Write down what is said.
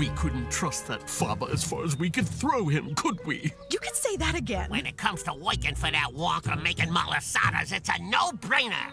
We couldn't trust that Faba as far as we could throw him, could we? You could say that again. When it comes to working for that Walker, making malasadas, it's a no-brainer.